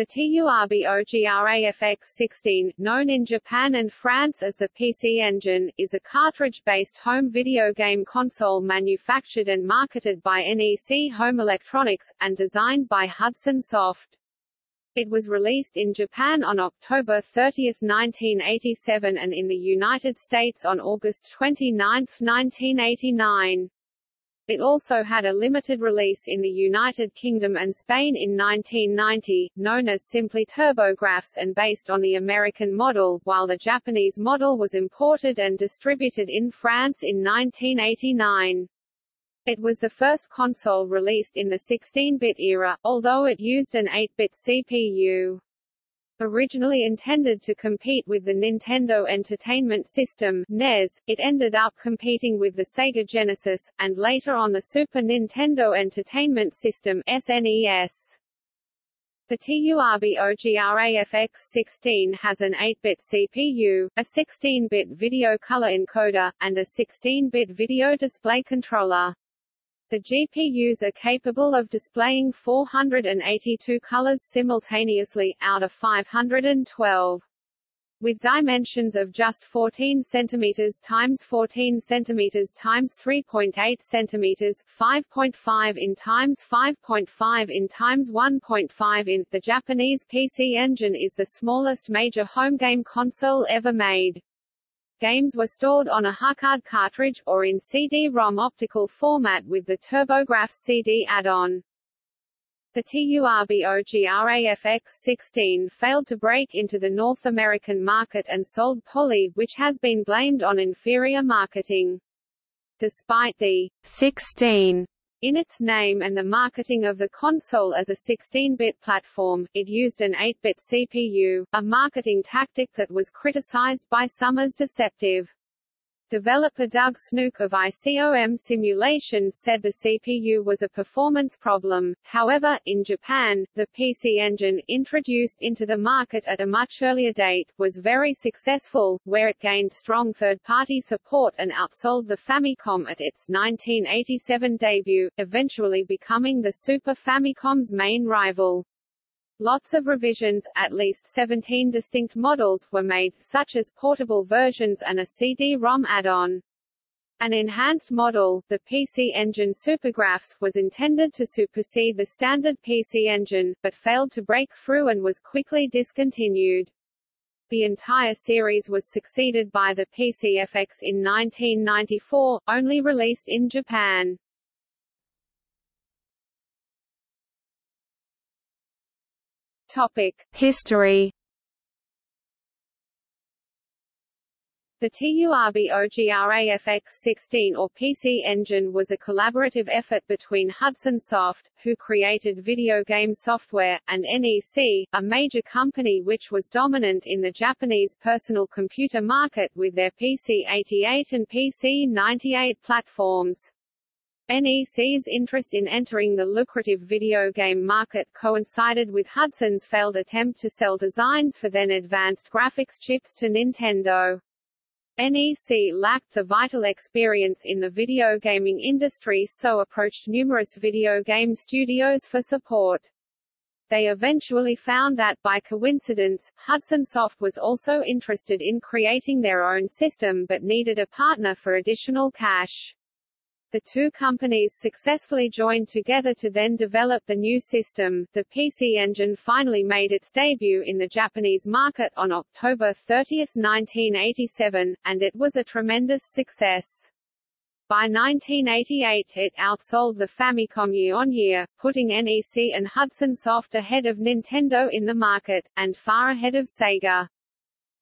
The TURBOGRAFX-16, known in Japan and France as the PC Engine, is a cartridge-based home video game console manufactured and marketed by NEC Home Electronics, and designed by Hudson Soft. It was released in Japan on October 30, 1987 and in the United States on August 29, 1989. It also had a limited release in the United Kingdom and Spain in 1990, known as simply TurboGrafx and based on the American model, while the Japanese model was imported and distributed in France in 1989. It was the first console released in the 16-bit era, although it used an 8-bit CPU. Originally intended to compete with the Nintendo Entertainment System (NES), it ended up competing with the Sega Genesis, and later on the Super Nintendo Entertainment System (SNES). The TURBOGRAFX-16 has an 8-bit CPU, a 16-bit video color encoder, and a 16-bit video display controller. The GPUs are capable of displaying 482 colors simultaneously, out of 512. With dimensions of just 14 cm times 14 cm times 3.8 cm, 5.5 in times 5.5 in times 1.5 in, the Japanese PC Engine is the smallest major home game console ever made. Games were stored on a HuCard cartridge, or in CD-ROM optical format with the TurboGrafx CD add-on. The TURBOGRAFX-16 failed to break into the North American market and sold poorly, which has been blamed on inferior marketing. Despite the 16 in its name and the marketing of the console as a 16-bit platform, it used an 8-bit CPU, a marketing tactic that was criticized by some as deceptive. Developer Doug Snook of ICOM Simulations said the CPU was a performance problem. However, in Japan, the PC Engine, introduced into the market at a much earlier date, was very successful, where it gained strong third-party support and outsold the Famicom at its 1987 debut, eventually becoming the Super Famicom's main rival. Lots of revisions, at least 17 distinct models, were made, such as portable versions and a CD-ROM add-on. An enhanced model, the PC Engine SuperGrafx, was intended to supersede the standard PC Engine, but failed to break through and was quickly discontinued. The entire series was succeeded by the PCFX in 1994, only released in Japan. Topic: History. The TURBOGRAFX-16 or PC Engine was a collaborative effort between Hudson Soft, who created video game software, and NEC, a major company which was dominant in the Japanese personal computer market with their PC-88 and PC-98 platforms. NEC's interest in entering the lucrative video game market coincided with Hudson's failed attempt to sell designs for then advanced graphics chips to Nintendo. NEC lacked the vital experience in the video gaming industry so approached numerous video game studios for support. They eventually found that, by coincidence, Hudson Soft was also interested in creating their own system but needed a partner for additional cash. The two companies successfully joined together to then develop the new system. The PC Engine finally made its debut in the Japanese market on October 30, 1987, and it was a tremendous success. By 1988 it outsold the Famicom year-on-year, putting NEC and Hudson Soft ahead of Nintendo in the market, and far ahead of Sega.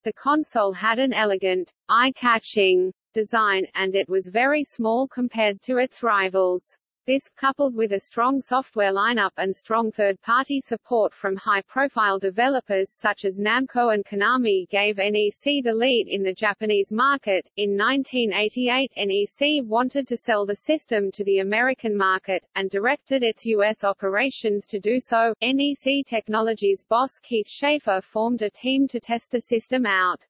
The console had an elegant, eye-catching design, and it was very small compared to its rivals. This, coupled with a strong software lineup and strong third-party support from high-profile developers such as Namco and Konami gave NEC the lead in the Japanese market. In 1988 NEC wanted to sell the system to the American market, and directed its U.S. operations to do so. NEC Technologies boss Keith Schaefer formed a team to test the system out.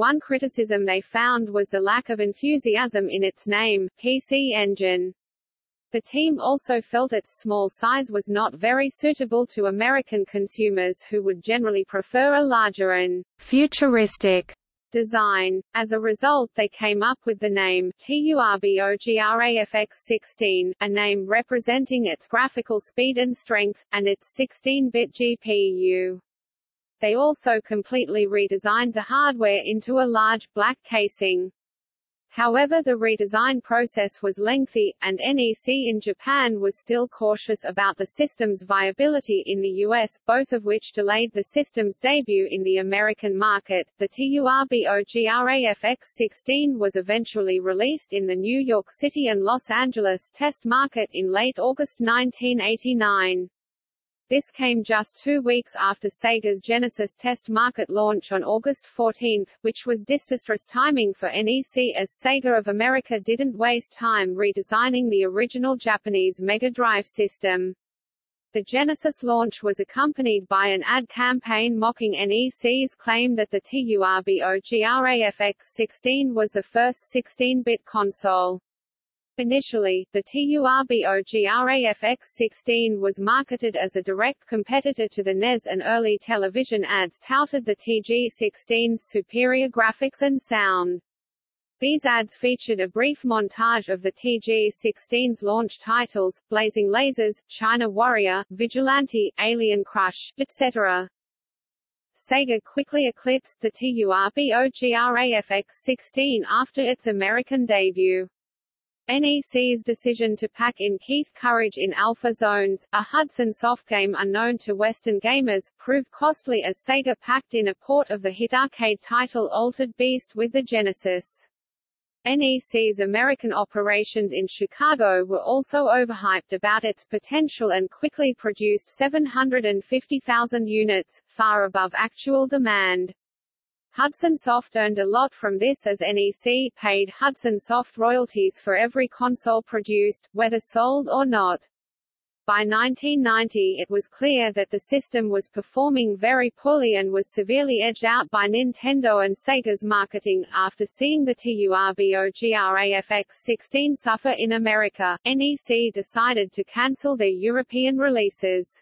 One criticism they found was the lack of enthusiasm in its name, PC Engine. The team also felt its small size was not very suitable to American consumers who would generally prefer a larger and futuristic design. As a result they came up with the name TURBOGRAFX-16, a name representing its graphical speed and strength, and its 16-bit GPU. They also completely redesigned the hardware into a large, black casing. However the redesign process was lengthy, and NEC in Japan was still cautious about the system's viability in the US, both of which delayed the system's debut in the American market. The TURBOGRAFX-16 was eventually released in the New York City and Los Angeles test market in late August 1989. This came just two weeks after Sega's Genesis test market launch on August 14, which was disastrous timing for NEC as Sega of America didn't waste time redesigning the original Japanese Mega Drive system. The Genesis launch was accompanied by an ad campaign mocking NEC's claim that the TURBOGRAFX-16 was the first 16-bit console. Initially, the TURBOGRAFX-16 was marketed as a direct competitor to the NES and early television ads touted the TG-16's superior graphics and sound. These ads featured a brief montage of the TG-16's launch titles, Blazing Lasers, China Warrior, Vigilante, Alien Crush, etc. Sega quickly eclipsed the TURBOGRAFX-16 after its American debut. NEC's decision to pack in Keith Courage in Alpha Zones, a Hudson Soft game unknown to Western gamers, proved costly as Sega packed in a port of the hit arcade title Altered Beast with the Genesis. NEC's American operations in Chicago were also overhyped about its potential and quickly produced 750,000 units, far above actual demand. Hudson Soft earned a lot from this as NEC paid Hudson Soft royalties for every console produced, whether sold or not. By 1990 it was clear that the system was performing very poorly and was severely edged out by Nintendo and Sega's marketing. After seeing the TURBOGRAFX-16 suffer in America, NEC decided to cancel their European releases.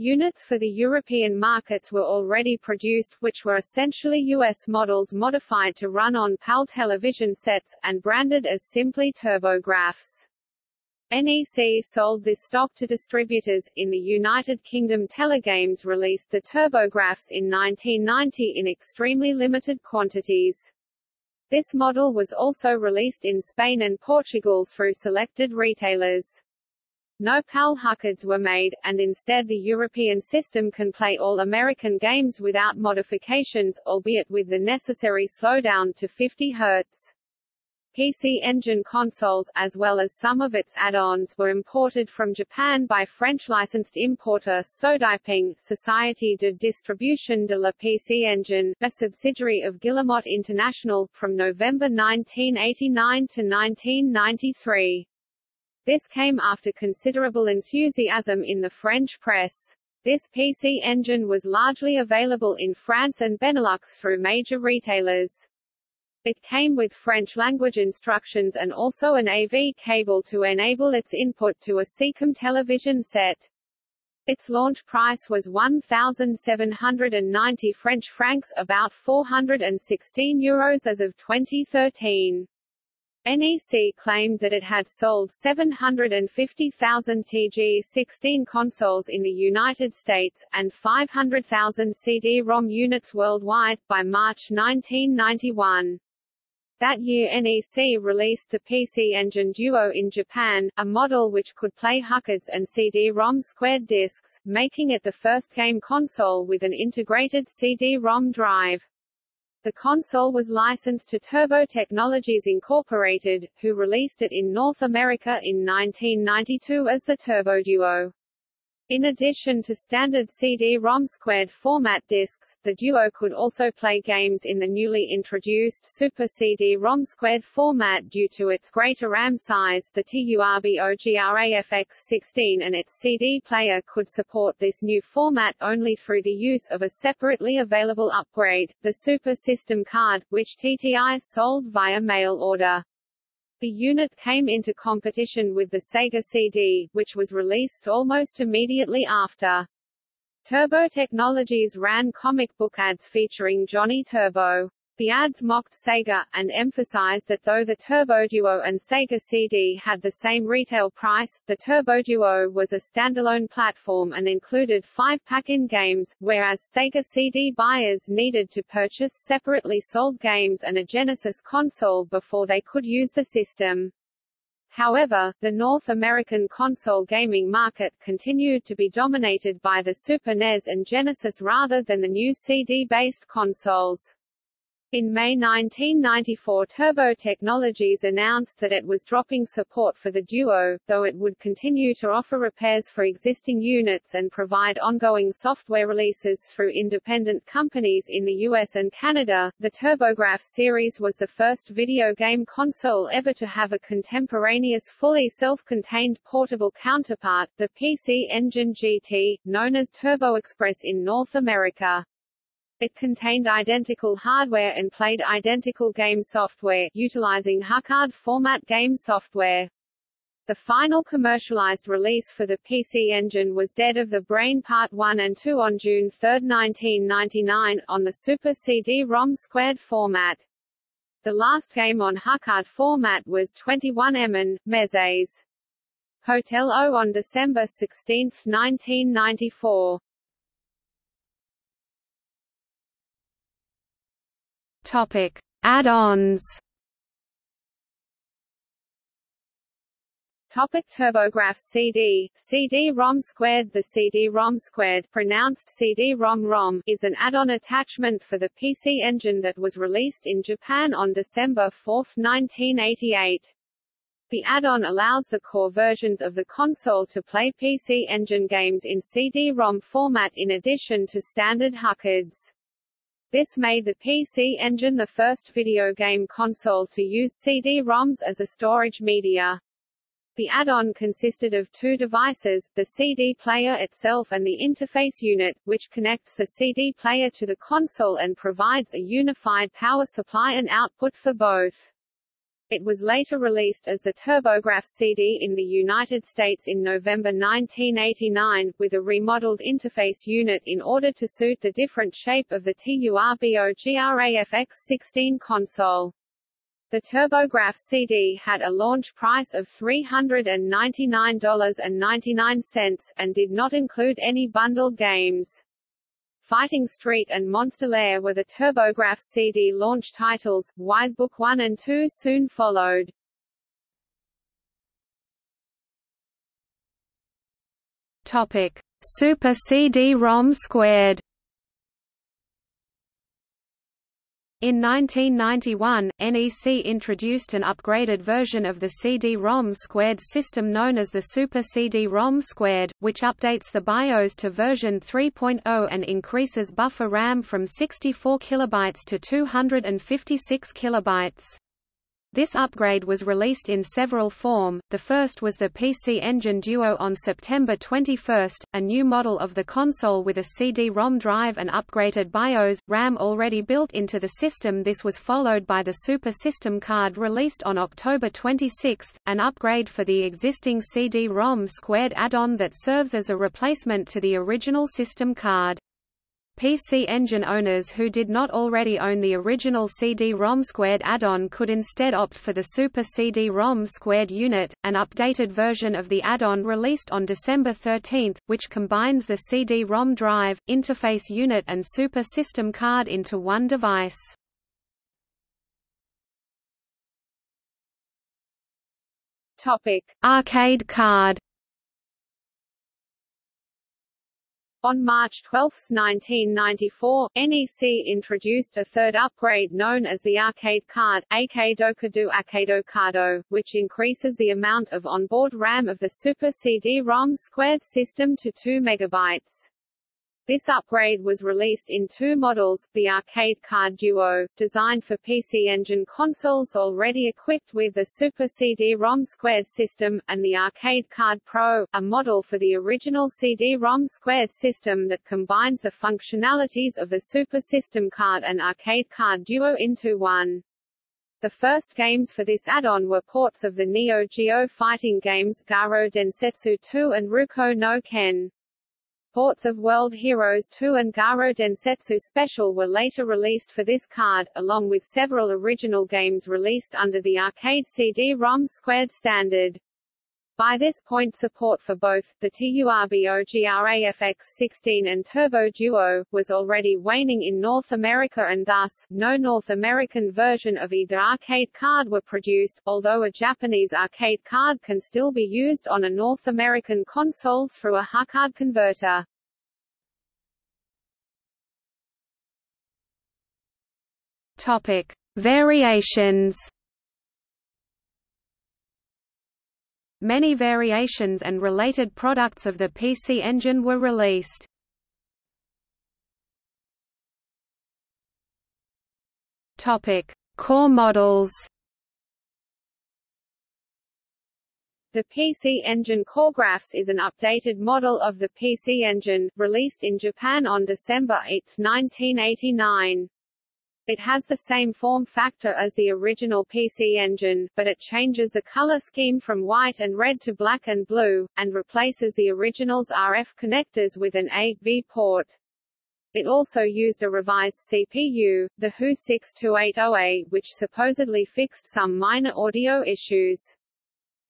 Units for the European markets were already produced, which were essentially US models modified to run on PAL television sets, and branded as simply TurboGrafx. NEC sold this stock to distributors. In the United Kingdom Telegames released the TurboGrafx in 1990 in extremely limited quantities. This model was also released in Spain and Portugal through selected retailers. No PAL HuCards were made, and instead the European system can play all American games without modifications, albeit with the necessary slowdown to 50 Hz. PC Engine consoles, as well as some of its add-ons, were imported from Japan by French licensed importer Sodipeng, Société de Distribution de la PC Engine, a subsidiary of Guillemot International, from November 1989 to 1993. This came after considerable enthusiasm in the French press. This PC engine was largely available in France and Benelux through major retailers. It came with French-language instructions and also an AV cable to enable its input to a SECAM television set. Its launch price was 1,790 French francs about 416 euros as of 2013. NEC claimed that it had sold 750,000 TG-16 consoles in the United States, and 500,000 CD-ROM units worldwide, by March 1991. That year NEC released the PC Engine Duo in Japan, a model which could play HuCards and CD-ROM squared discs, making it the first game console with an integrated CD-ROM drive. The console was licensed to Turbo Technologies Incorporated, who released it in North America in 1992 as the Turbo Duo. In addition to standard CD-ROM squared format discs, the Duo could also play games in the newly introduced Super CD-ROM squared format due to its greater RAM size. The TURBOGRAFX-16 and its CD player could support this new format only through the use of a separately available upgrade, the Super System card, which TTI sold via mail order. The unit came into competition with the Sega CD, which was released almost immediately after. Turbo Technologies ran comic book ads featuring Johnny Turbo. The ads mocked Sega, and emphasized that though the Turbo Duo and Sega CD had the same retail price, the Turbo Duo was a standalone platform and included five pack-in games, whereas Sega CD buyers needed to purchase separately sold games and a Genesis console before they could use the system. However, the North American console gaming market continued to be dominated by the Super NES and Genesis rather than the new CD-based consoles. In May 1994 Turbo Technologies announced that it was dropping support for the Duo, though it would continue to offer repairs for existing units and provide ongoing software releases through independent companies in the US and Canada. The TurboGrafx series was the first video game console ever to have a contemporaneous fully self-contained portable counterpart, the PC Engine GT, known as Turbo Express in North America. It contained identical hardware and played identical game software, utilizing HuCard format game software. The final commercialized release for the PC Engine was Dead of the Brain Part 1 and 2 on June 3, 1999, on the Super CD-ROM squared format. The last game on HuCard format was 21 Mezes. Hotel O on December 16, 1994. Topic: Add-ons. Topic TurboGrafx CD, CD-ROM squared The CD-ROM squared pronounced CD-ROM-ROM is an add-on attachment for the PC Engine that was released in Japan on December 4, 1988. The add-on allows the core versions of the console to play PC Engine games in CD-ROM format in addition to standard HuCards. This made the PC Engine the first video game console to use CD-ROMs as a storage media. The add-on consisted of two devices, the CD player itself and the interface unit, which connects the CD player to the console and provides a unified power supply and output for both. It was later released as the TurboGrafx CD in the United States in November 1989, with a remodeled interface unit in order to suit the different shape of the TURBO GRAFX-16 console. The TurboGrafx CD had a launch price of $399.99, and did not include any bundled games. Fighting Street and Monsterlair were the TurboGrafx CD launch titles, Wisebook 1 and 2 soon followed. Topic: Super CD-ROM squared. In 1991, NEC introduced an upgraded version of the CD-ROM squared system known as the Super CD-ROM squared, which updates the BIOS to version 3.0 and increases buffer RAM from 64 KB to 256 KB. This upgrade was released in several form, the first was the PC Engine Duo on September 21, a new model of the console with a CD-ROM drive and upgraded BIOS, RAM already built into the system. This was followed by the Super System card released on October 26, an upgrade for the existing CD-ROM squared add-on that serves as a replacement to the original system card. PC Engine owners who did not already own the original CD-ROM squared add-on could instead opt for the Super CD-ROM squared unit, an updated version of the add-on released on December 13, which combines the CD-ROM drive, interface unit and Super System card into one device. Topic: Arcade card On March 12, 1994, NEC introduced a third upgrade known as the Arcade Card Akedo Akedo Cardo, which increases the amount of onboard RAM of the Super CD-ROM squared system to 2 megabytes. This upgrade was released in two models, the Arcade Card Duo, designed for PC Engine consoles already equipped with the Super CD-ROM squared system, and the Arcade Card Pro, a model for the original CD-ROM squared system that combines the functionalities of the Super System card and Arcade Card Duo into one. The first games for this add-on were ports of the Neo Geo fighting games Garo Densetsu 2 and Ryuko no Ken. Ports of World Heroes 2 and Garo Densetsu Special were later released for this card, along with several original games released under the arcade CD-ROM squared standard. By this point support for both, the TURBO-GRAFX-16 and Turbo Duo, was already waning in North America and thus, no North American version of either arcade card were produced, although a Japanese arcade card can still be used on a North American console through a HuCard converter. Topic. Variations Many variations and related products of the PC Engine were released. Topic: Core models. The PC Engine CoreGrafx is an updated model of the PC Engine, released in Japan on December 8, 1989. It has the same form factor as the original PC Engine, but it changes the color scheme from white and red to black and blue, and replaces the original's RF connectors with an A-V port. It also used a revised CPU, the HU 6280A, which supposedly fixed some minor audio issues.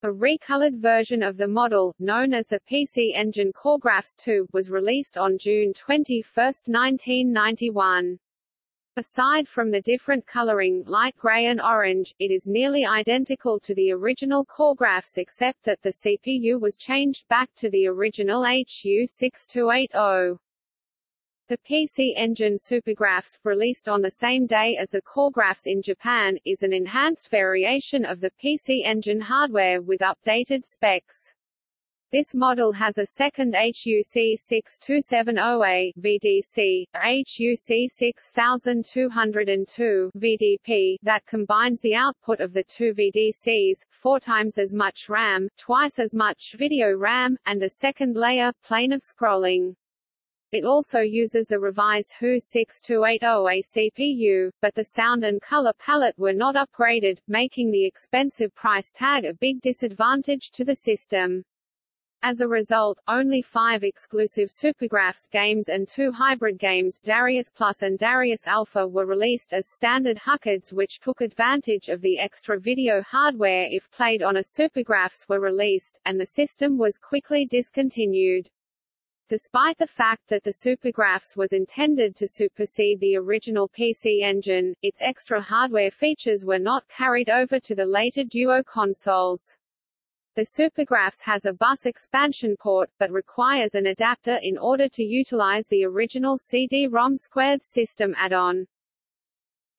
A recolored version of the model, known as the PC Engine CoreGrafx 2, was released on June 21, 1991. Aside from the different coloring light gray and orange, it is nearly identical to the original CoreGrafx except that the CPU was changed back to the original HU6280. The PC Engine SuperGrafx, released on the same day as the CoreGrafx in Japan, is an enhanced variation of the PC Engine hardware with updated specs. This model has a second HUC 6270A VDC, HUC 6202 VDP that combines the output of the two VDCs, four times as much RAM, twice as much video RAM, and a second layer, plane of scrolling. It also uses the revised HU 6280A CPU, but the sound and color palette were not upgraded, making the expensive price tag a big disadvantage to the system. As a result, only five exclusive SuperGrafx games and two hybrid games Darius Plus and Darius Alpha were released as standard HuCards which took advantage of the extra video hardware if played on a SuperGrafx were released, and the system was quickly discontinued. Despite the fact that the SuperGrafx was intended to supersede the original PC engine, its extra hardware features were not carried over to the later Duo consoles. The SuperGrafx has a bus expansion port, but requires an adapter in order to utilize the original CD-ROM squared system add-on.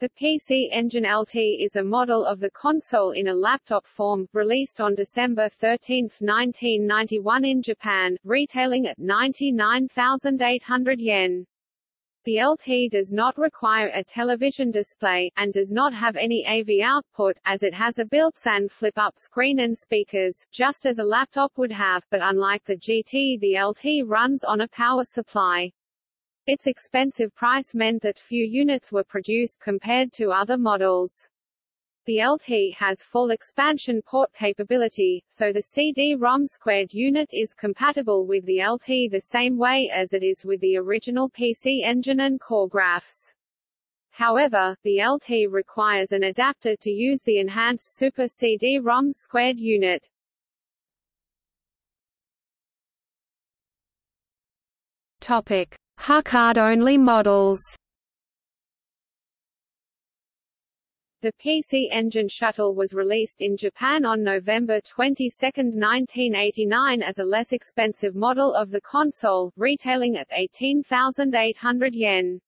The PC Engine LT is a model of the console in a laptop form, released on December 13, 1991 in Japan, retailing at 99,800 yen. The LT does not require a television display, and does not have any AV output, as it has a built-in flip-up screen and speakers, just as a laptop would have, but unlike the GT the LT runs on a power supply. Its expensive price meant that few units were produced compared to other models. The LT has full expansion port capability, so the CD-ROM squared unit is compatible with the LT the same way as it is with the original PC engine and CoreGrafx. However, the LT requires an adapter to use the enhanced Super CD-ROM squared unit. Topic: HuCard-only models. The PC Engine Shuttle was released in Japan on November 22, 1989 as a less expensive model of the console, retailing at 18,800 yen.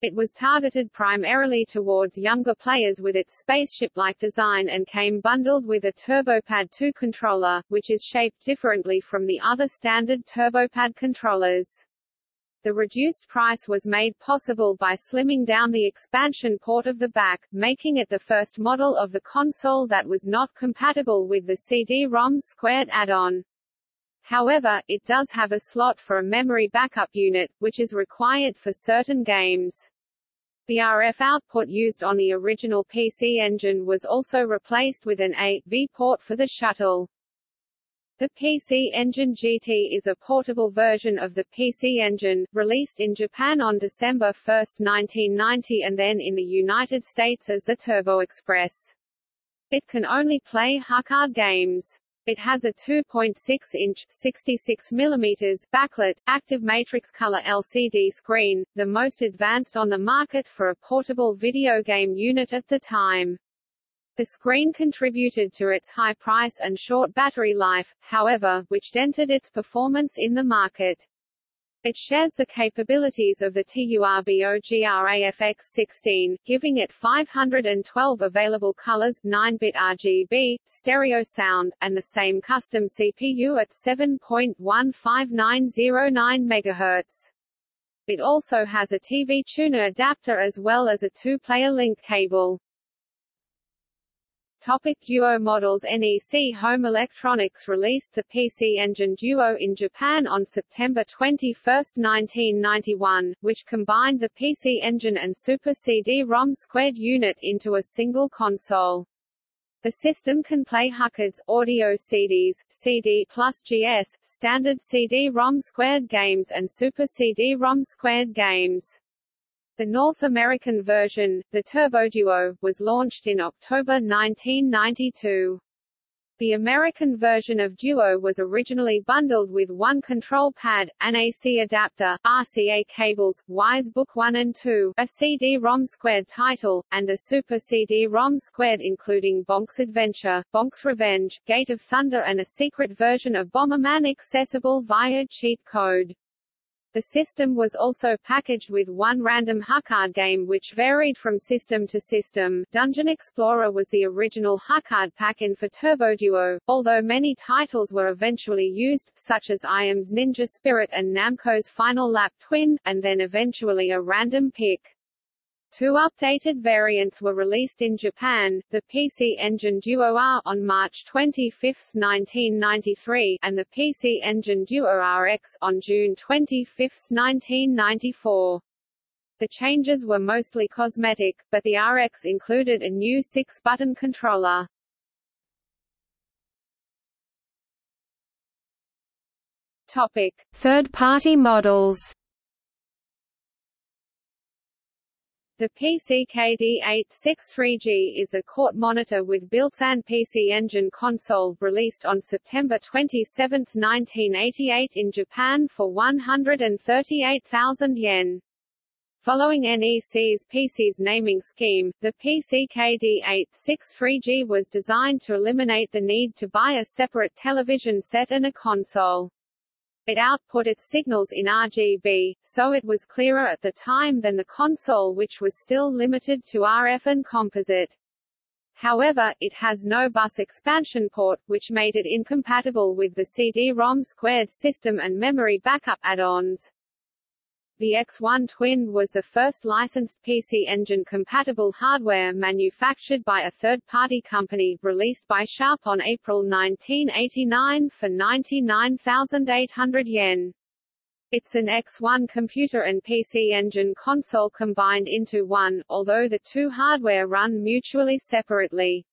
It was targeted primarily towards younger players with its spaceship-like design and came bundled with a TurboPad 2 controller, which is shaped differently from the other standard TurboPad controllers. The reduced price was made possible by slimming down the expansion port of the back, making it the first model of the console that was not compatible with the CD-ROM squared add-on. However, it does have a slot for a memory backup unit, which is required for certain games. The RF output used on the original PC Engine was also replaced with an AV port for the shuttle. The PC Engine GT is a portable version of the PC Engine, released in Japan on December 1, 1990 and then in the United States as the Turbo Express. It can only play HuCard games. It has a 2.6-inch (66 mm) backlit, active matrix color LCD screen, the most advanced on the market for a portable video game unit at the time. The screen contributed to its high price and short battery life, however, which dented its performance in the market. It shares the capabilities of the TURBO GRAFX-16, giving it 512 available colors 9-bit RGB, stereo sound, and the same custom CPU at 7.15909 MHz. It also has a TV tuner adapter as well as a two-player link cable. Topic Duo models NEC Home Electronics released the PC Engine Duo in Japan on September 21, 1991, which combined the PC Engine and Super CD-ROM squared unit into a single console. The system can play HuCards, audio CDs, CD plus GS, standard CD-ROM squared games and Super CD-ROM squared games. The North American version, the Turbo Duo, was launched in October 1992. The American version of Duo was originally bundled with one control pad, an AC adapter, RCA cables, Wise Book 1 and 2, a CD-ROM squared title, and a Super CD-ROM squared including Bonk's Adventure, Bonk's Revenge, Gate of Thunder and a secret version of Bomberman accessible via cheat code. The system was also packaged with one random HuCard game which varied from system to system. Dungeon Explorer was the original HuCard pack-in for Turbo Duo, although many titles were eventually used, such as Irem's Ninja Spirit and Namco's Final Lap Twin, and then eventually a random pick. Two updated variants were released in Japan, the PC Engine Duo R on March 25, 1993, and the PC Engine Duo RX on June 25, 1994. The changes were mostly cosmetic, but the RX included a new six-button controller. Topic: Third-party models The PCKD863G is a CRT monitor with built-in PC Engine console, released on September 27, 1988 in Japan for 138,000 yen. Following NEC's PC's naming scheme, the PCKD863G was designed to eliminate the need to buy a separate television set and a console. It output its signals in RGB, so it was clearer at the time than the console which was still limited to RF and composite. However, it has no bus expansion port, which made it incompatible with the CD-ROM squared system and memory backup add-ons. The X1 Twin was the first licensed PC Engine-compatible hardware manufactured by a third-party company, released by Sharp on April 1989 for 99,800 yen. It's an X1 computer and PC Engine console combined into one, although the two hardware run mutually separately.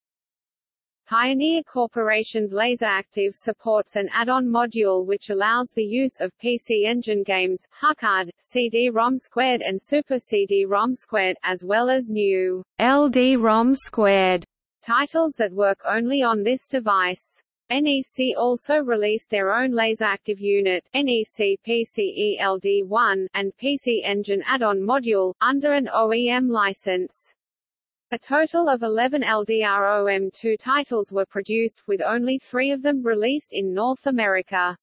Pioneer Corporation's LaserActive supports an add-on module which allows the use of PC Engine games, HuCard, CD-ROM squared and Super CD-ROM squared, as well as new LD-ROM squared titles that work only on this device. NEC also released their own LaserActive unit, NEC PCE LD1, and PC Engine add-on module, under an OEM license. A total of 11 LDROM2 titles were produced, with only three of them released in North America.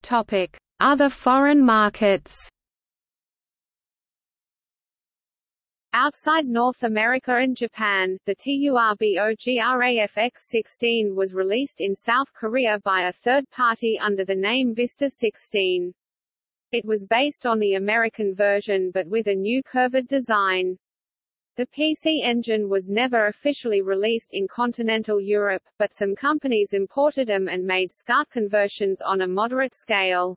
Topic: Other foreign markets. Outside North America and Japan, the TURBO GRAFX-16 was released in South Korea by a third party under the name Vista 16. It was based on the American version but with a new curved design. The PC Engine was never officially released in continental Europe, but some companies imported them and made SCART conversions on a moderate scale.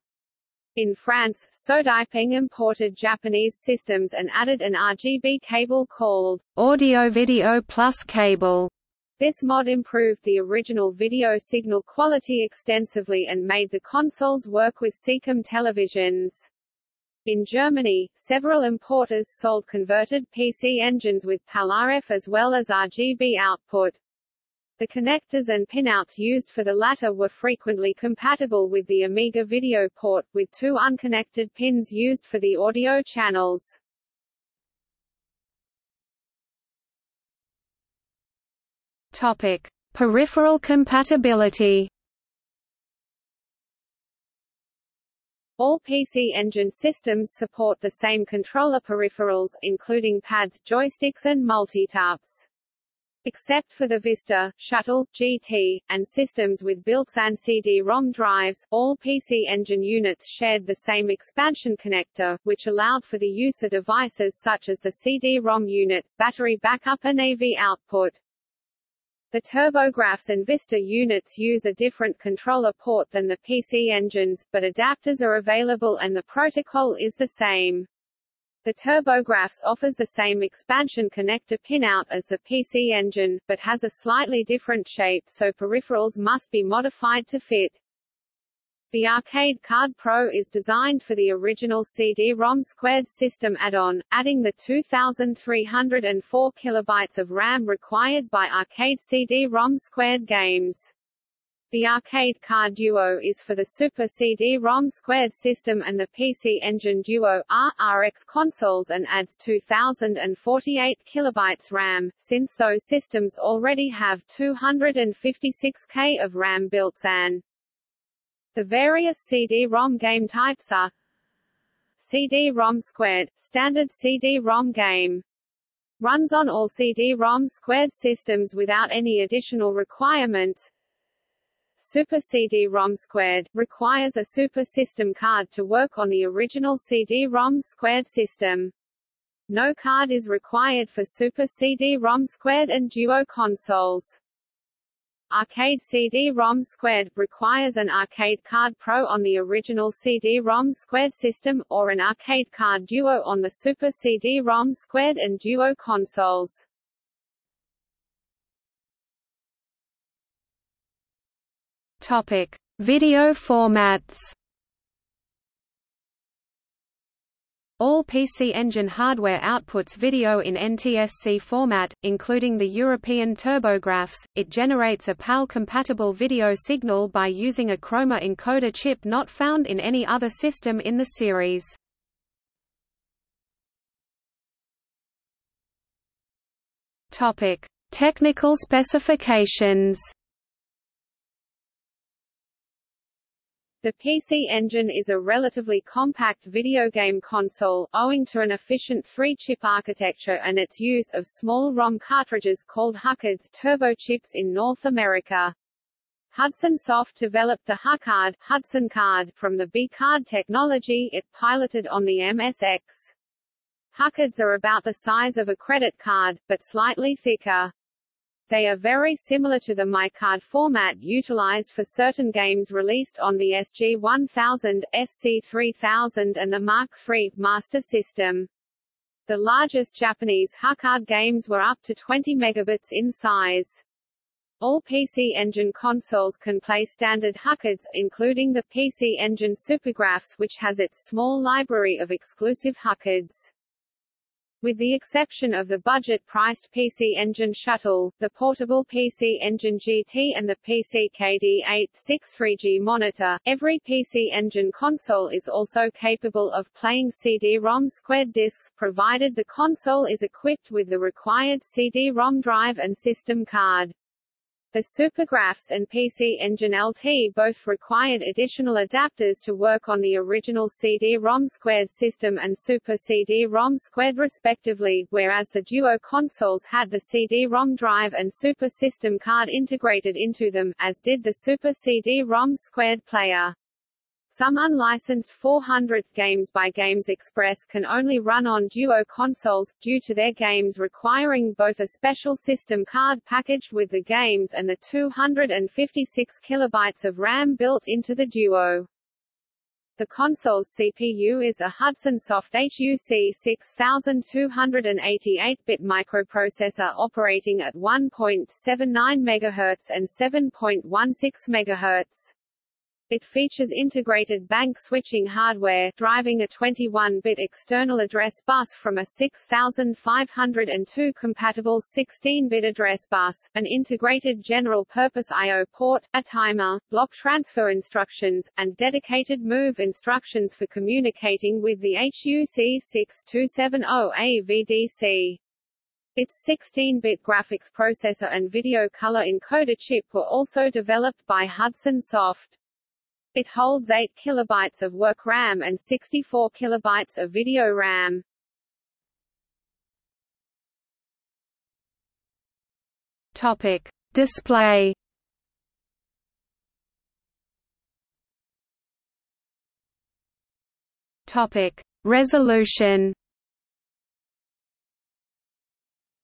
In France, Sodipeng imported Japanese systems and added an RGB cable called Audio Video Plus Cable. This mod improved the original video signal quality extensively and made the consoles work with SECAM televisions. In Germany, several importers sold converted PC engines with PAL-RF as well as RGB output. The connectors and pinouts used for the latter were frequently compatible with the Amiga video port, with two unconnected pins used for the audio channels. Topic: Peripheral compatibility. All PC Engine systems support the same controller peripherals, including pads, joysticks and multitaps. Except for the Vista, Shuttle, GT, and systems with built-in CD-ROM drives, all PC Engine units shared the same expansion connector, which allowed for the use of devices such as the CD-ROM unit, battery backup and AV output. The TurboGrafx and Vista units use a different controller port than the PC engines, but adapters are available and the protocol is the same. The TurboGrafx offers the same expansion connector pinout as the PC engine, but has a slightly different shape so peripherals must be modified to fit. The Arcade Card Pro is designed for the original CD-ROM squared system add-on, adding the 2,304 kilobytes of RAM required by arcade CD-ROM squared games. The Arcade Card Duo is for the Super CD-ROM squared system and the PC Engine Duo RX consoles and adds 2048 kilobytes RAM, since those systems already have 256K of RAM built-in. The various CD-ROM game types are CD-ROM squared, standard CD-ROM game. Runs on all CD-ROM squared systems without any additional requirements. Super CD-ROM squared, requires a Super System card to work on the original CD-ROM squared system. No card is required for Super CD-ROM squared and Duo consoles. Arcade CD-ROM squared, requires an Arcade Card Pro on the original CD-ROM squared system, or an Arcade Card Duo on the Super CD-ROM squared and Duo consoles. Topic: Video formats. All PC Engine hardware outputs video in NTSC format, including the European TurboGrafx. It generates a PAL-compatible video signal by using a chroma encoder chip not found in any other system in the series. Topic: Technical specifications. The PC Engine is a relatively compact video game console, owing to an efficient three-chip architecture and its use of small ROM cartridges called HuCards turbo chips in North America. Hudson Soft developed the HuCard Hudson Card from the B-Card technology it piloted on the MSX. HuCards are about the size of a credit card, but slightly thicker. They are very similar to the MyCard format utilized for certain games released on the SG-1000, SC-3000 and the Mark III Master System. The largest Japanese HuCard games were up to 20 megabits in size. All PC Engine consoles can play standard HuCards, including the PC Engine SuperGrafx which has its small library of exclusive HuCards. With the exception of the budget-priced PC Engine Shuttle, the portable PC Engine GT and the PC KD863G monitor, every PC Engine console is also capable of playing CD-ROM squared discs, provided the console is equipped with the required CD-ROM drive and system card. The SuperGrafx and PC Engine LT both required additional adapters to work on the original CD-ROM squared system and Super CD-ROM squared respectively, whereas the Duo consoles had the CD-ROM drive and Super System card integrated into them, as did the Super CD-ROM squared player. Some unlicensed 400th games by Games Express can only run on Duo consoles, due to their games requiring both a special system card packaged with the games and the 256 kilobytes of RAM built into the Duo. The console's CPU is a Hudson Soft HUC 6288-bit microprocessor operating at 1.79 MHz and 7.16 MHz. It features integrated bank switching hardware, driving a 21-bit external address bus from a 6502 compatible 16-bit address bus, an integrated general-purpose I.O. port, a timer, block transfer instructions, and dedicated move instructions for communicating with the HUC 6270A VDC. Its 16-bit graphics processor and video color encoder chip were also developed by Hudson Soft. It holds 8 kilobytes of work RAM and 64 kilobytes of video RAM. Topic: Display. Topic: Resolution.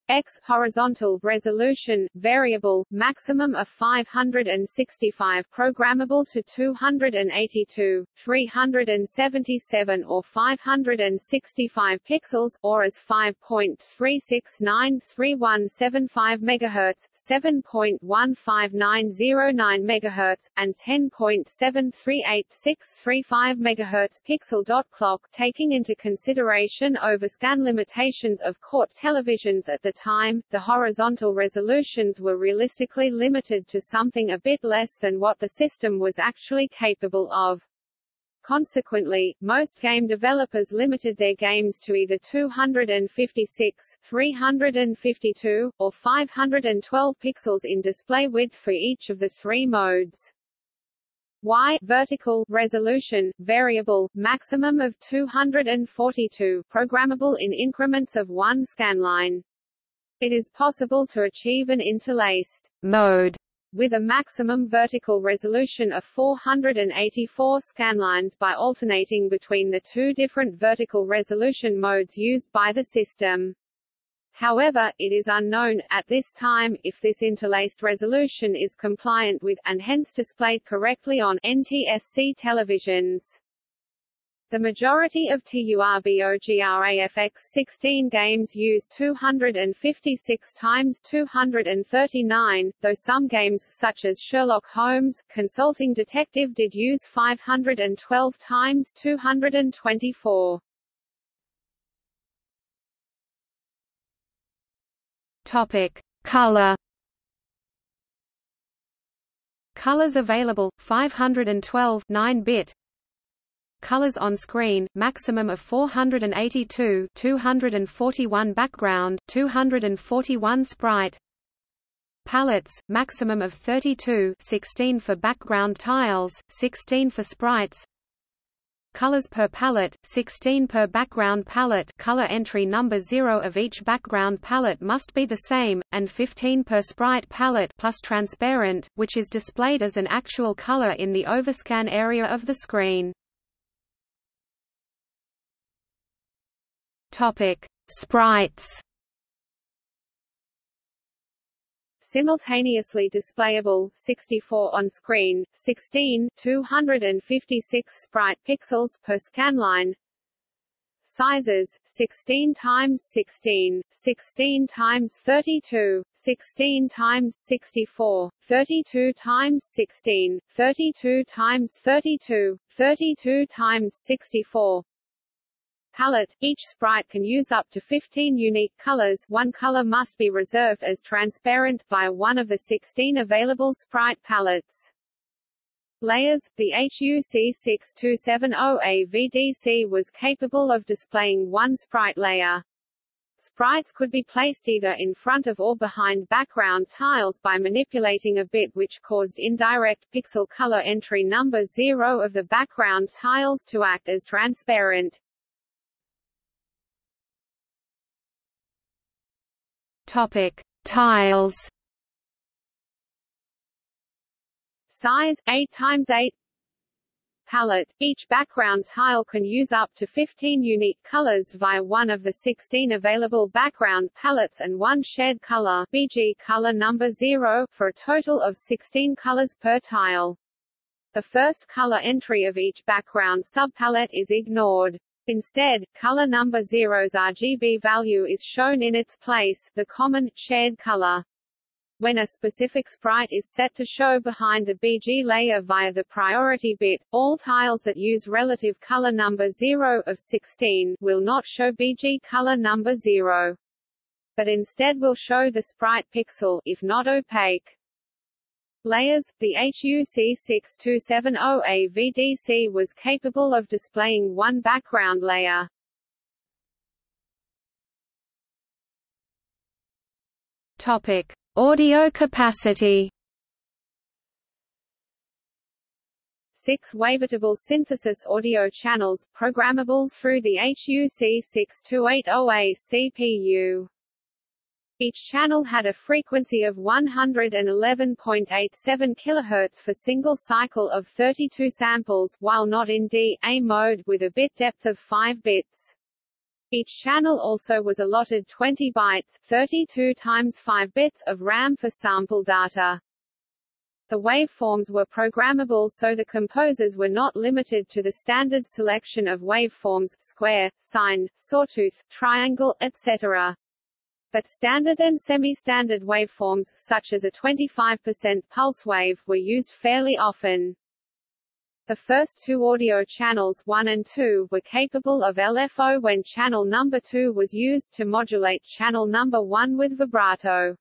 X horizontal resolution variable maximum of 565 programmable to 282 377 or 565 pixels or as 5.3693175 MHz 7.15909 MHz and 10.738635 MHz pixel dot clock taking into consideration overscan limitations of CRT televisions at the time, the horizontal resolutions were realistically limited to something a bit less than what the system was actually capable of. Consequently, most game developers limited their games to either 256, 352, or 512 pixels in display width for each of the three modes. Y vertical resolution variable maximum of 242 programmable in increments of 1 scanline. It is possible to achieve an interlaced mode with a maximum vertical resolution of 484 scanlines by alternating between the two different vertical resolution modes used by the system. However, it is unknown, at this time, if this interlaced resolution is compliant with, and hence displayed correctly on, NTSC televisions. The majority of TURBOGRAFX 16 games use 256 times 239, though some games such as Sherlock Holmes, Consulting Detective did use 512 times 224. Topic: Color. Colors available: 512 9-bit, Colors on screen, maximum of 482 241 background, 241 sprite. Palettes, maximum of 32 16 for background tiles, 16 for sprites. Colors per palette, 16 per background palette. Color entry number 0 of each background palette must be the same, and 15 per sprite palette plus transparent, which is displayed as an actual color in the overscan area of the screen. Topic: Sprites. Simultaneously displayable 64 on screen, 16 256 sprite pixels per scanline. Sizes 16 times 16, 16 times 32, 16 times 64, 32 times 16, 32 times 32, 32 times 64, palette. Each sprite can use up to 15 unique colors one color must be reserved as transparent via one of the 16 available sprite palettes. Layers The HUC 6270A VDC was capable of displaying one sprite layer. Sprites could be placed either in front of or behind background tiles by manipulating a bit which caused indirect pixel color entry number 0 of the background tiles to act as transparent. Topic: Tiles. Size 8 times 8 palette. Each background tile can use up to 15 unique colors via one of the 16 available background palettes and one shared color BG color number 0 for a total of 16 colors per tile. The first color entry of each background subpalette is ignored. Instead, color number zero's RGB value is shown in its place, the common, shared color. When a specific sprite is set to show behind the BG layer via the priority bit, all tiles that use relative color number 0 of 16 will not show BG color number 0. But instead will show the sprite pixel, if not opaque. Layers, the HUC6270A VDC was capable of displaying one background layer. Topic: Audio capacity. Six wavetable synthesis audio channels, programmable through the HUC6280A CPU. Each channel had a frequency of 111.87 kHz for single cycle of 32 samples, while not in D-A mode with a bit depth of 5 bits. Each channel also was allotted 20 bytes 32 times 5 bits of RAM for sample data. The waveforms were programmable so the composers were not limited to the standard selection of waveforms square, sine, sawtooth, triangle, etc but standard and semi-standard waveforms, such as a 25% pulse wave, were used fairly often. The first two audio channels 1 and 2 were capable of LFO when channel number 2 was used to modulate channel number 1 with vibrato.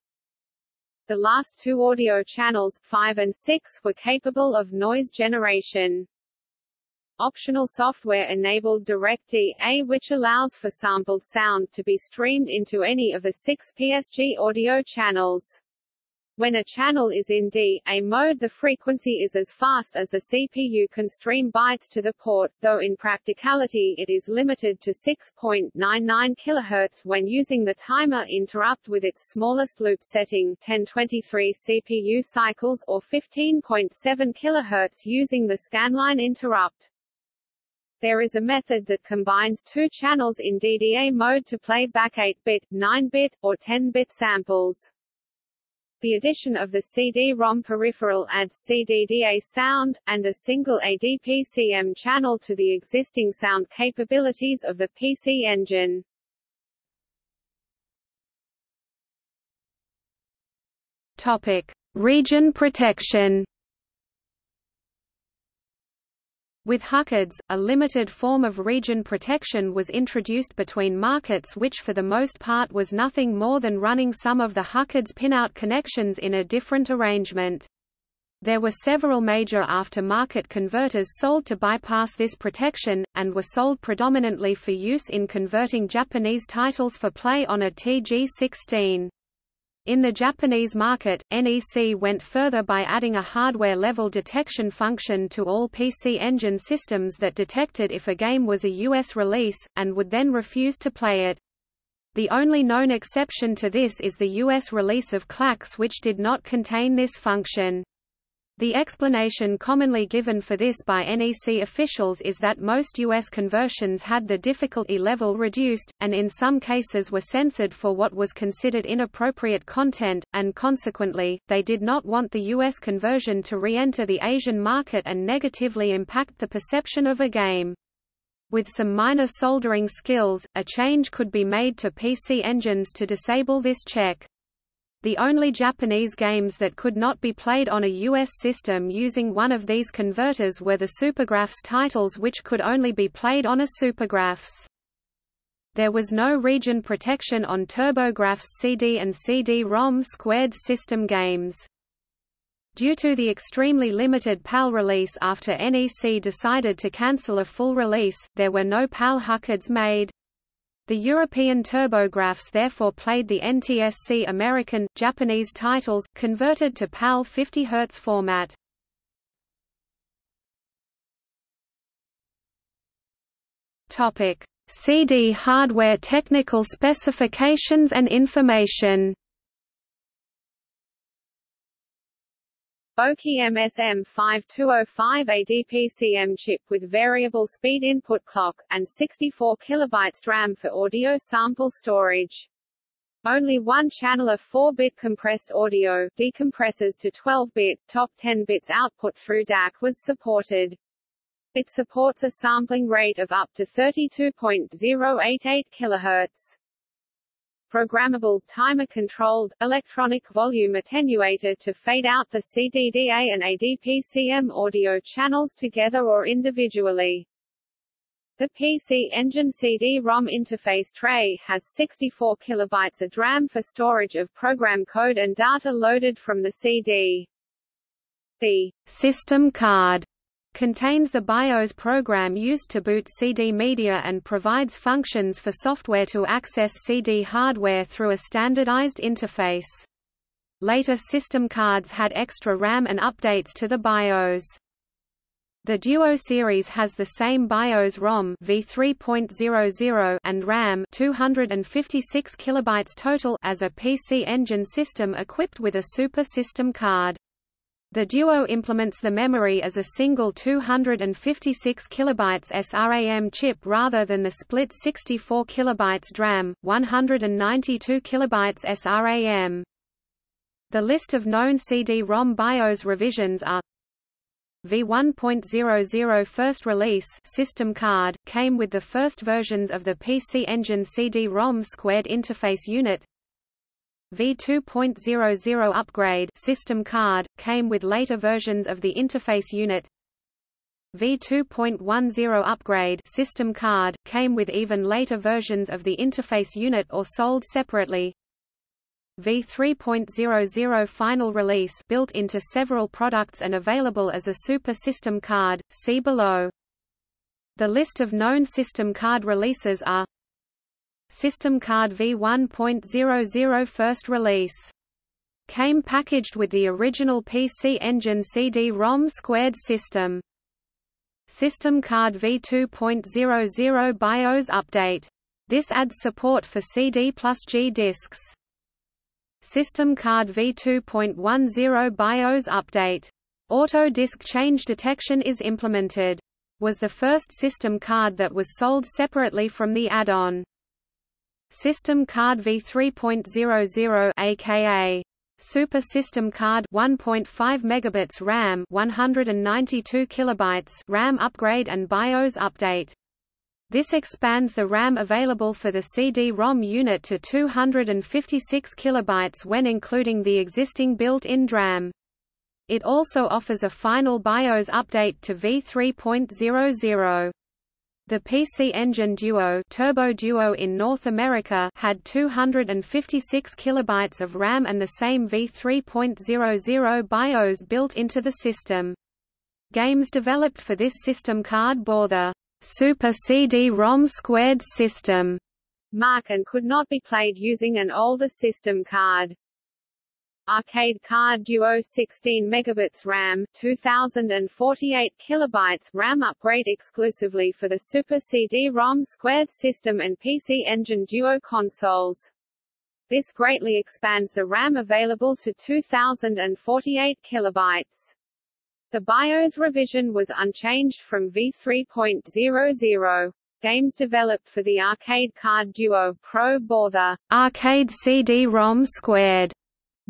The last two audio channels 5 and 6 were capable of noise generation. Optional software enabled DirectD-A which allows for sampled sound to be streamed into any of the six PSG audio channels. When a channel is in D-A mode the frequency is as fast as the CPU can stream bytes to the port, though in practicality it is limited to 6.99 kHz when using the timer interrupt with its smallest loop setting 1023 CPU cycles or 15.7 kHz using the scanline interrupt. There is a method that combines two channels in DDA mode to play back 8-bit, 9-bit, or 10-bit samples. The addition of the CD-ROM peripheral adds CDDA sound, and a single ADPCM channel to the existing sound capabilities of the PC Engine. Topic. Region protection With HUCards, a limited form of region protection was introduced between markets which for the most part was nothing more than running some of the HUCards pinout connections in a different arrangement. There were several major after-market converters sold to bypass this protection, and were sold predominantly for use in converting Japanese titles for play on a TG16. In the Japanese market, NEC went further by adding a hardware-level detection function to all PC Engine systems that detected if a game was a US release, and would then refuse to play it. The only known exception to this is the US release of Klax which did not contain this function. The explanation commonly given for this by NEC officials is that most U.S. conversions had the difficulty level reduced, and in some cases were censored for what was considered inappropriate content, and consequently, they did not want the U.S. conversion to re-enter the Asian market and negatively impact the perception of a game. With some minor soldering skills, a change could be made to PC engines to disable this check. The only Japanese games that could not be played on a US system using one of these converters were the SuperGrafx titles which could only be played on a SuperGrafx. There was no region protection on TurboGrafx CD and CD-ROM squared system games. Due to the extremely limited PAL release after NEC decided to cancel a full release, there were no PAL HUCards made. The European TurboGrafx therefore played the NTSC American, Japanese titles, converted to PAL 50 Hz format. CD hardware technical specifications and information. OKI MSM5205 ADPCM chip with variable speed input clock, and 64 kilobytes RAM for audio sample storage. Only one channel of 4-bit compressed audio decompresses to 12-bit, top 10 bits output through DAC was supported. It supports a sampling rate of up to 32.088 kHz. Programmable, timer-controlled, electronic volume attenuator to fade out the CDDA and ADPCM audio channels together or individually. The PC Engine CD-ROM interface tray has 64 kilobytes of RAM for storage of program code and data loaded from the CD. The system card contains the BIOS program used to boot CD media and provides functions for software to access CD hardware through a standardized interface. Later system cards had extra RAM and updates to the BIOS. The Duo series has the same BIOS ROM v3.00 and RAM 256 kilobytes total as a PC Engine system equipped with a Super System card. The Duo implements the memory as a single 256 kilobytes SRAM chip rather than the split 64 kilobytes DRAM, 192 kilobytes SRAM. The list of known CD-ROM BIOS revisions are V1.00 first release system card, came with the first versions of the PC Engine CD-ROM squared interface unit. V2.00 upgrade system card, came with later versions of the interface unit. V2.10 upgrade system card, came with even later versions of the interface unit or sold separately v3.00 final release built into several products and available as a Super System card, see below. The list of known system card releases are System card v1.00 first release. Came packaged with the original PC Engine CD-ROM squared system. System card v2.00 BIOS update. This adds support for CD plus G disks. System card v2.10 BIOS update. Auto disk change detection is implemented. Was the first system card that was sold separately from the add-on. System card v3.00 aka Super System Card 1.5 megabits RAM 192 kilobytes RAM upgrade and BIOS update this expands the RAM available for the CD-ROM unit to 256 kilobytes when including the existing built-in DRAM. It also offers a final BIOS update to v3.00. The PC Engine Duo, Turbo Duo in North America had 256 kilobytes of RAM and the same v3.00 BIOS built into the system. Games developed for this system card bore the Super CD-ROM squared system mark and could not be played using an older system card. Arcade card Duo 16 megabits RAM, 2048 kilobytes RAM upgrade exclusively for the Super CD-ROM squared system and PC Engine Duo consoles. This greatly expands the RAM available to 2048 kilobytes. The BIOS revision was unchanged from v3.00. Games developed for the arcade card Duo Pro bore the arcade CD-ROM squared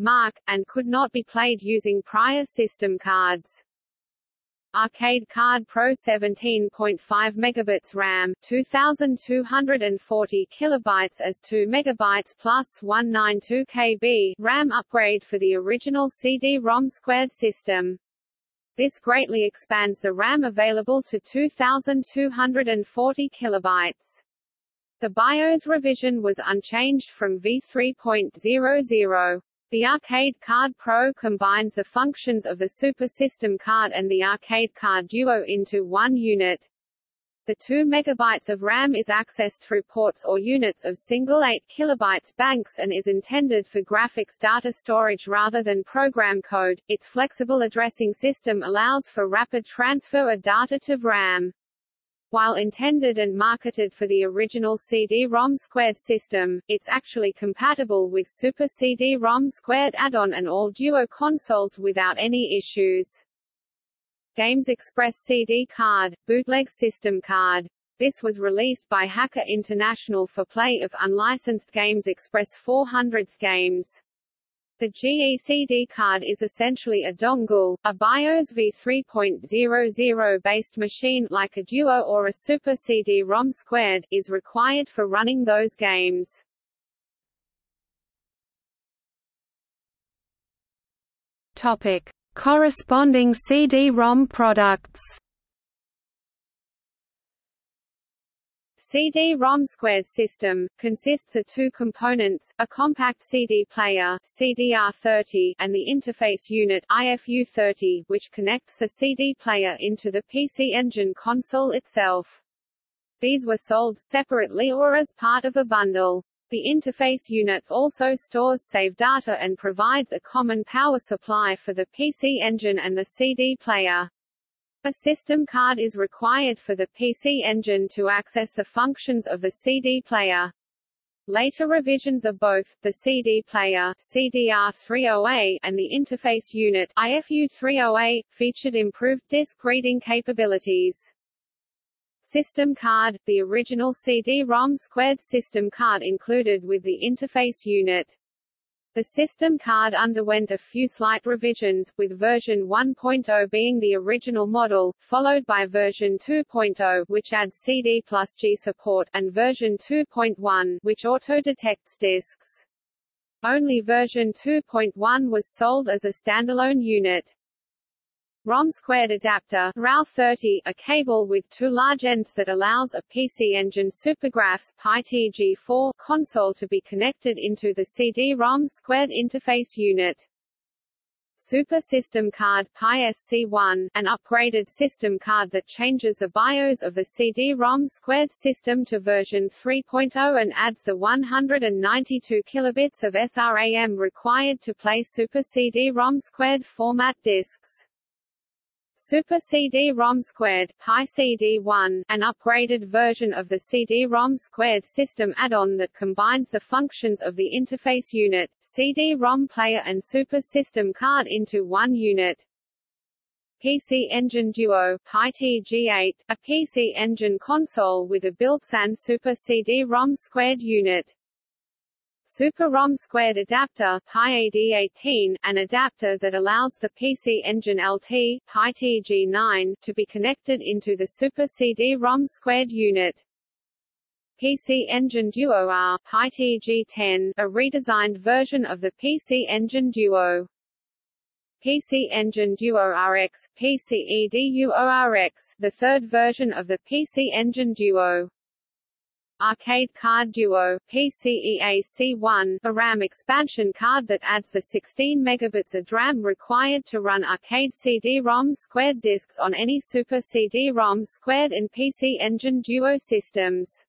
mark, and could not be played using prior system cards. Arcade Card Pro 17.5 megabits RAM, 2240 kilobytes as 2 megabytes plus 192 KB RAM upgrade for the original CD-ROM squared system. This greatly expands the RAM available to 2,240 kilobytes. The BIOS revision was unchanged from v3.00. The Arcade Card Pro combines the functions of the Super System card and the Arcade Card Duo into one unit. The 2 MB of RAM is accessed through ports or units of single 8 KB banks and is intended for graphics data storage rather than program code. Its flexible addressing system allows for rapid transfer of data to RAM. While intended and marketed for the original CD-ROM squared system, it's actually compatible with Super CD-ROM squared add-on and all Duo consoles without any issues. Games Express CD card, bootleg system card. This was released by Hacker International for play of unlicensed games Express 400th games. The GECD card is essentially a dongle, a BIOS v3.00 based machine like a Duo or a Super CD-ROM squared, is required for running those games. Topic: Corresponding CD-ROM products. CD-ROM squared system, consists of two components, a compact CD player CDR30, and the interface unit IFU30, which connects the CD player into the PC Engine console itself. These were sold separately or as part of a bundle. The interface unit also stores save data and provides a common power supply for the PC Engine and the CD player. A system card is required for the PC Engine to access the functions of the CD player. Later revisions of both, the CD player CDR30A and the interface unit IFU30A, featured improved disk reading capabilities. System card, the original CD-ROM squared system card included with the interface unit. The system card underwent a few slight revisions, with version 1.0 being the original model, followed by version 2.0 which adds CD plus G support, and version 2.1 which auto-detects discs. Only version 2.1 was sold as a standalone unit. ROM squared adapter RAW30, a cable with two large ends that allows a PC Engine SuperGrafx PI-TG4 console to be connected into the CD-ROM squared interface unit. Super System Card PI-SC1, an upgraded system card that changes the BIOS of the CD-ROM squared system to version 3.0 and adds the 192 kilobits of SRAM required to play Super CD-ROM squared format discs. Super CD-ROM Squared PI-CD1, an upgraded version of the CD-ROM Squared system add-on that combines the functions of the interface unit, CD-ROM player and Super System card into one unit. PC Engine Duo PI-TG8, a PC Engine console with a built-in Super CD-ROM Squared unit. Super ROM squared adapter PI-AD18, an adapter that allows the PC Engine LT PI-TG9 to be connected into the Super CD-ROM squared unit. PC Engine Duo R PI-TG10, a redesigned version of the PC Engine Duo. PC Engine Duo RX, PCEDUO-RX, the third version of the PC Engine Duo. Arcade Card Duo PCEAC1, a RAM expansion card that adds the 16 megabits of RAM required to run arcade CD-ROM squared discs on any Super CD-ROM squared and PC Engine Duo systems.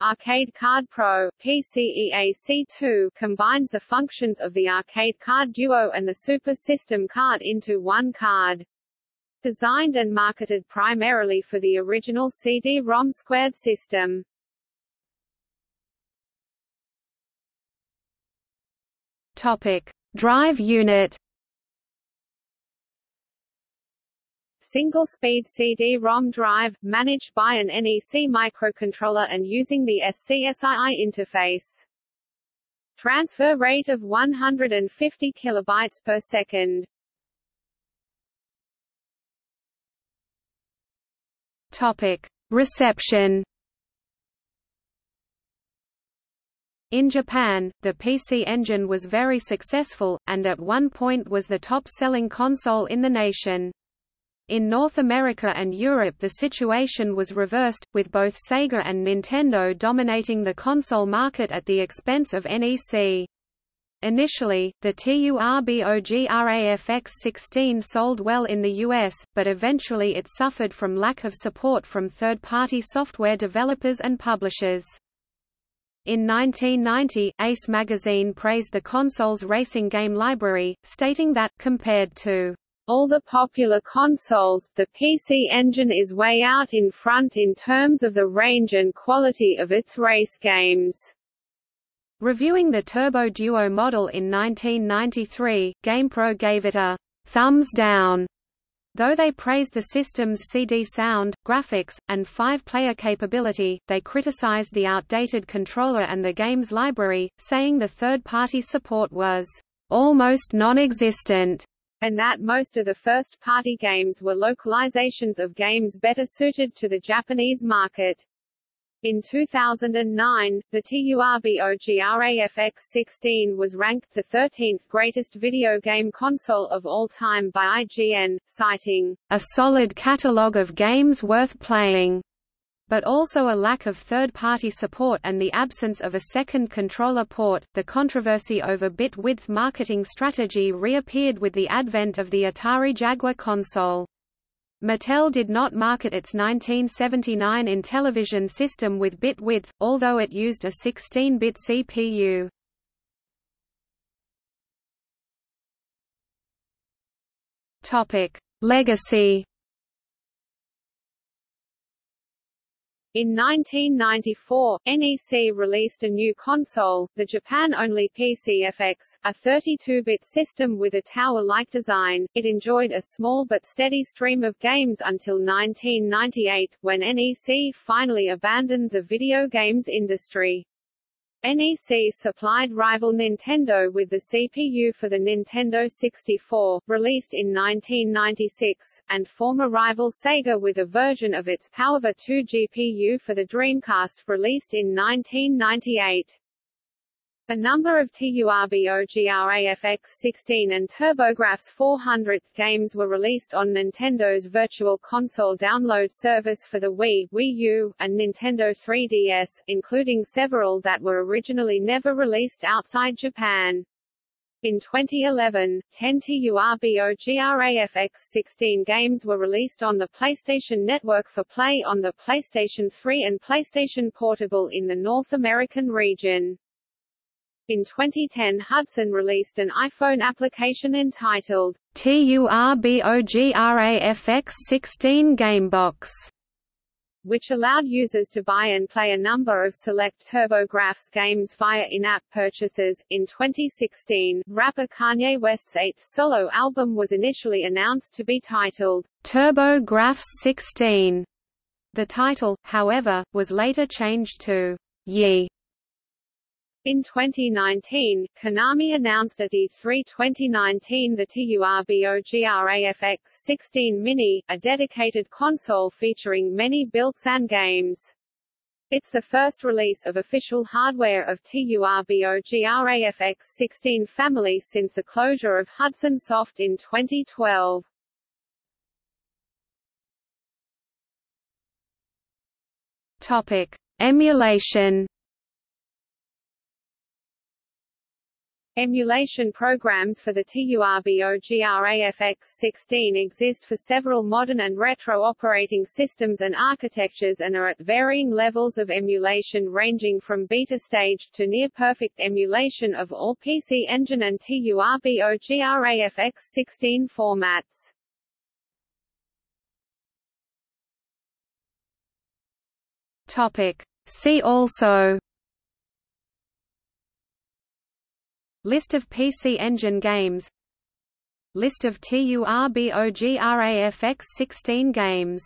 Arcade Card Pro PCEAC2 combines the functions of the Arcade Card Duo and the Super System card into one card. Designed and marketed primarily for the original CD-ROM squared system. Topic: Drive unit. Single-speed CD-ROM drive, managed by an NEC microcontroller and using the SCSI interface. Transfer rate of 150 kilobytes per second. Topic: Reception. In Japan, the PC Engine was very successful, and at one point was the top-selling console in the nation. In North America and Europe the situation was reversed, with both Sega and Nintendo dominating the console market at the expense of NEC. Initially, the TURBOGRAFX-16 sold well in the US, but eventually it suffered from lack of support from third-party software developers and publishers. In 1990, Ace magazine praised the console's racing game library, stating that, compared to all the popular consoles, the PC Engine is way out in front in terms of the range and quality of its race games. Reviewing the Turbo Duo model in 1993, GamePro gave it a thumbs down Though they praised the system's CD sound, graphics, and five-player capability, they criticized the outdated controller and the game's library, saying the third-party support was almost non-existent and that most of the first-party games were localizations of games better suited to the Japanese market. In 2009, the TURBOGRAFX-16 was ranked the 13th greatest video game console of all time by IGN, citing, "...a solid catalogue of games worth playing." but also a lack of third-party support and the absence of a second controller port. The controversy over bit width marketing strategy reappeared with the advent of the Atari Jaguar console. Mattel did not market its 1979 Intellivision system with bit width, although it used a 16-bit CPU. Legacy In 1994, NEC released a new console, the Japan-only PCFX, a 32-bit system with a tower-like design. It enjoyed a small but steady stream of games until 1998, when NEC finally abandoned the video games industry. NEC supplied rival Nintendo with the CPU for the Nintendo 64, released in 1996, and former rival Sega with a version of its PowerVR 2 GPU for the Dreamcast, released in 1998. A number of TURBOGRAFX-16 and TurboGrafx 400 games were released on Nintendo's Virtual Console download service for the Wii, Wii U, and Nintendo 3DS, including several that were originally never released outside Japan. In 2011, 10 TURBOGRAFX-16 games were released on the PlayStation Network for play on the PlayStation 3 and PlayStation Portable in the North American region. In 2010 Hudson released an iPhone application entitled TURBOGRAFX16 Gamebox which allowed users to buy and play a number of select TurboGrafx games via in-app purchases. In 2016, rapper Kanye West's eighth solo album was initially announced to be titled TurboGrafx 16. The title, however, was later changed to Ye in 2019, Konami announced at E3 2019 the TURBOGRAFX 16 Mini, a dedicated console featuring many built-in games. It's the first release of official hardware of TURBOGRAFX 16 family since the closure of Hudson Soft in 2012. Topic: Emulation Emulation programs for the TURBOGRAFX-16 exist for several modern and retro operating systems and architectures and are at varying levels of emulation ranging from beta stage to near-perfect emulation of all PC Engine and TURBOGRAFX-16 formats. Topic. See also List of PC Engine games. List of TURBOGRAFX 16 games